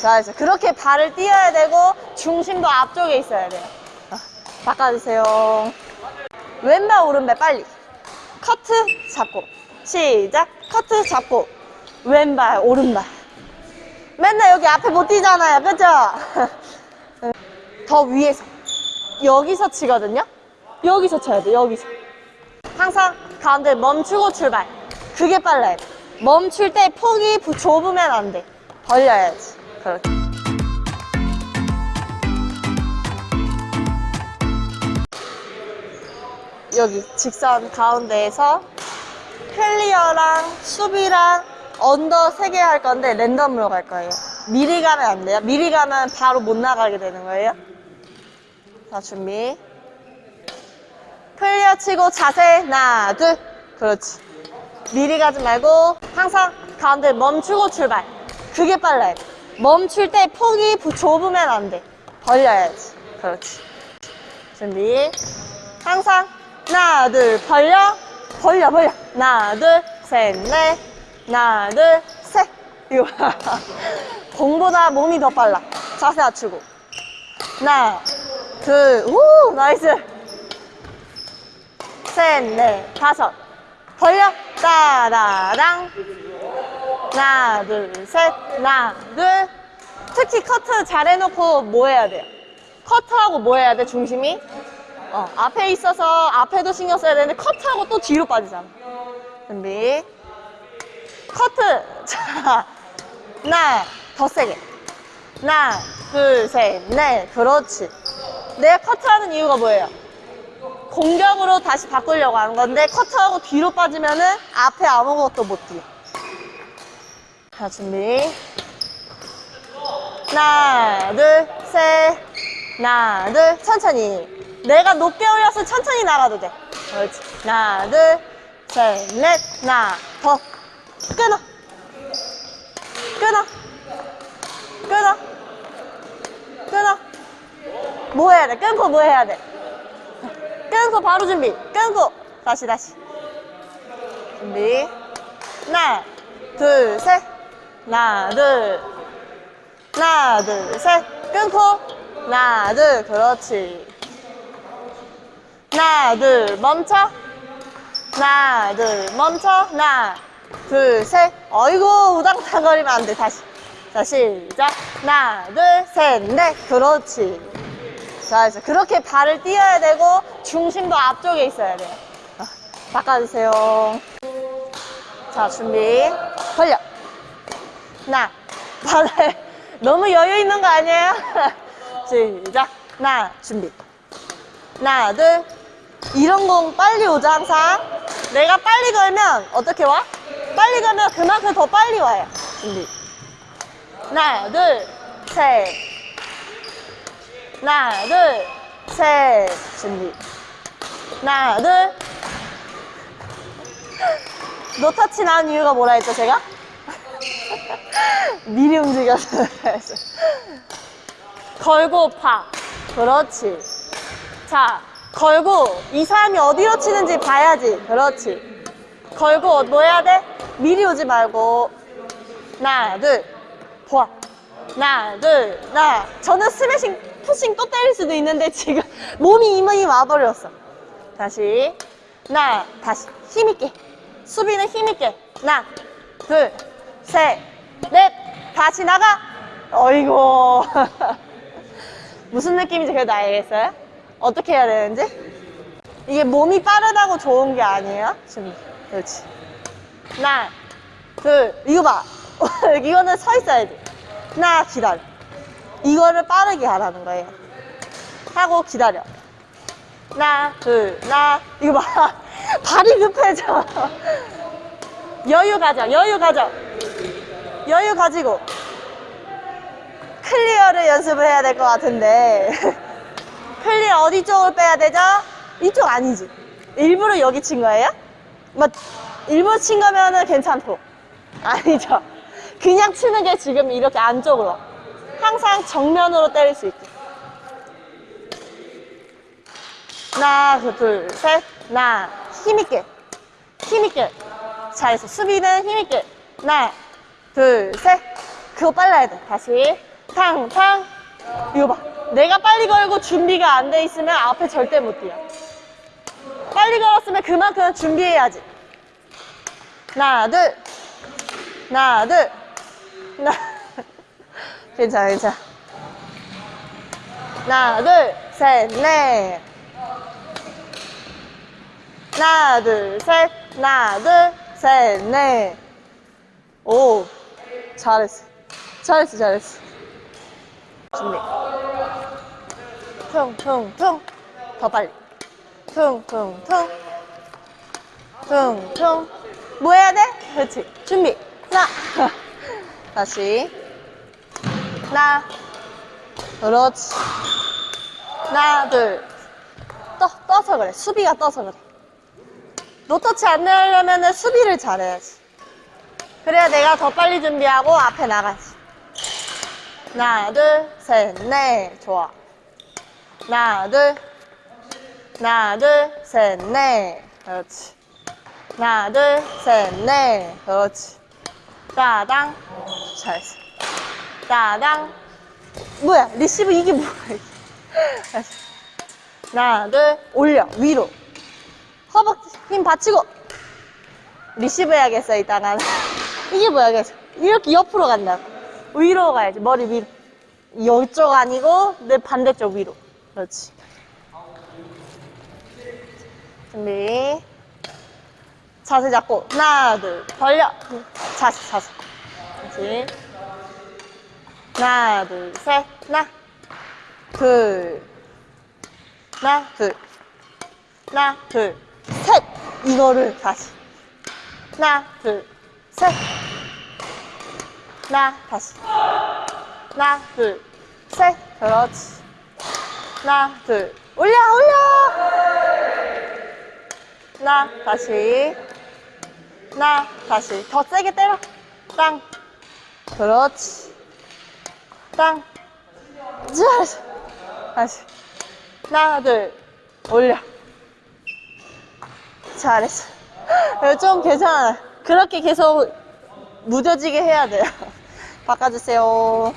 잘했어. 그렇게 발을 띄어야 되고 중심도 앞쪽에 있어야 돼요. 아, 바꿔주세요. 왼발 오른발 빨리. 커트 잡고 시작. 커트 잡고 왼발 오른발. 맨날 여기 앞에 못 뛰잖아요. 그죠? 더 위에서 여기서 치거든요. 여기서 쳐야 돼. 여기서. 항상 가운데 멈추고 출발. 그게 빨라야 돼. 멈출 때 폭이 부- 좁으면 안 돼. 벌려야지. 그렇게. 여기 직선 가운데에서 clear랑 수비랑 under 세개할 건데 random으로 갈 거예요. 미리 가면 안 돼요. 미리 가면 바로 못 나가게 되는 거예요. 자, 준비. clear 치고 자세 하나, 둘. 그렇지. 미리 가지 말고 항상 가운데 멈추고 출발. 그게 빨라야 돼. 멈출 때 폭이 부- 좁으면 안 돼. 벌려야지. 그렇지. 준비. 항상 하나, 둘, 벌려. 벌려, 벌려. 하나, 둘, 셋, 넷. 하나, 둘, 셋. 이거 봐. 공보다 몸이 더 빨라. 자세 낮추고. 하나, 둘, 우, nice. 셋, 넷, 다섯. 벌려. 따라랑. 하나, 둘, 셋. 하나, 둘. 특히 커트 잘 해놓고 뭐 해야 돼요? 커트하고 뭐 해야 돼, 중심이? 어, 앞에 있어서 앞에도 신경 써야 되는데 커트하고 또 뒤로 빠지잖아. 준비. 커트. 자, 하나, 더 세게. 하나, 둘, 셋, 넷. 그렇지. 내가 커트하는 이유가 뭐예요? 공격으로 다시 바꾸려고 하는 건데 커트하고 뒤로 빠지면은 앞에 아무것도 못 뛰어. 자, 준비. 하나, 둘, 셋. 하나, 둘, 천천히. 내가 높게 올려서 천천히 나가도 돼. 그렇지. 하나, 둘, 셋, 넷. 하나, 더. 끊어. 끊어. 끊어. 끊어. 뭐 해야 돼? 끊고 뭐 해야 돼? 끊고 바로 준비. 끊고. 다시, 다시. 준비. 하나, 둘, 셋. 하나, 둘. 하나, 둘, 셋. 끊고. 하나, 둘. 그렇지. 하나, 둘. 멈춰. 하나, 둘. 멈춰. 하나, 둘, 셋. 어이구, 우당탕거리면 안 돼. 다시. 자, 시작. 하나, 둘, 셋, 넷. 그렇지. 자, 이제 그렇게 발을 띄어야 되고, 중심도 앞쪽에 있어야 돼요. 아, 바꿔주세요. 자, 준비. 벌려. 하나, 발을 너무 여유 있는 거 아니에요? 시작. 하나, 준비. 하나, 둘. 이런 공 빨리 오자, 항상. 내가 빨리 걸면 어떻게 와? 빨리 걸면 그만큼 더 빨리 와요. 준비. 하나, 둘, 셋. 하나, 둘, 셋. 준비. 하나, 둘. 노터치 나온 이유가 뭐라 했죠, 제가? 미리 움직여서. 걸고 파. 그렇지. 자, 걸고 이 사람이 어디로 치는지 봐야지. 그렇지. 걸고 뭐 해야 돼? 미리 오지 말고. 하나, 둘. 보아. 하나, 둘, 하나. 저는 스매싱, 푸싱 또 때릴 수도 있는데 지금 몸이 이만히 와버렸어. 다시. 하나, 다시. 힘있게. 수비는 힘있게. 하나, 둘, 셋, 넷. 다시 나가. 어이구. 무슨 느낌인지 그래도 알겠어요? 어떻게 해야 되는지? 이게 몸이 빠르다고 좋은 게 아니에요? 지금. 그렇지. 하나, 둘, 이거 봐. 이거는 서 있어야 돼. 하나, 기다려. 이거를 빠르게 하라는 거예요. 하고 기다려. 하나, 둘, 하나. 이거 봐. 발이 급해져. 여유 가져, 여유 가져. 여유 가지고. clear를 연습을 해야 될 것 같은데. clear 어디 쪽을 빼야 되죠? 이쪽 아니지. 일부러 여기 친 거예요? 뭐, 일부러 친 거면은 괜찮고. 아니죠. 그냥 치는 게 지금 이렇게 안쪽으로. 항상 정면으로 때릴 수 있게. 하나, 둘, 셋. 하나, 힘있게. 힘있게. 잘했어. 수비는 힘있게. 하나, 둘, 셋. 그거 빨라야 돼. 다시. 탕, 탕. 이거 봐. 내가 빨리 걸고 준비가 안 돼 있으면 앞에 절대 못 뛰어. 빨리 걸었으면 그만큼 준비해야지. 하나, 둘. 하나, 둘. 하나. 괜찮아, 괜찮아. 하나, 둘, 셋, 넷. 하나, 둘, 셋. 하나, 둘, 셋, 넷. 오, 잘했어. 잘했어, 잘했어. 준비. 퉁, 퉁, 퉁. 더 빨리. 퉁, 퉁, 퉁. 퉁, 퉁. 뭐 해야 돼? 그렇지. 준비. 하나. 다시. 하나. 그렇지. 하나, 둘. 떠, 떠서 그래. 수비가 떠서 그래. 노터치 안 내려면 수비를 잘해야지. 그래야 내가 더 빨리 준비하고 앞에 나가지. 하나, 둘, 셋, 넷. 좋아. 하나, 둘. 하나, 둘, 셋, 넷. 그렇지. 하나, 둘, 셋, 넷. 그렇지. 따당. 잘했어. 따당. 뭐야, 리시브 이게 뭐야. 하나, 둘, 올려, 위로. 허벅지 힘 받치고. 리시브 해야겠어, 이따가는. 이게 뭐야, 계속. 이렇게 옆으로 간다. 위로 가야지, 머리 위로. 이쪽 아니고, 내 반대쪽 위로. 그렇지. 준비. 자세 잡고, 하나, 둘, 벌려. 자세, 자세. 그렇지. 하나, 둘, 셋, 하나, 둘, 하나, 둘, 하나, 둘, 셋. 이거를 다시. 하나, 둘, 셋. 하나, 다시. 하나, 둘, 셋. 그렇지. 하나, 둘, 올려, 올려. 하나, 다시. 하나, 다시. 더 세게 때려. 땅. 그렇지. 땅. 잘했어. 다시. 하나, 둘, 올려. 잘했어. 좀 괜찮아. 그렇게 계속 무뎌지게 해야 돼요. 바꿔주세요.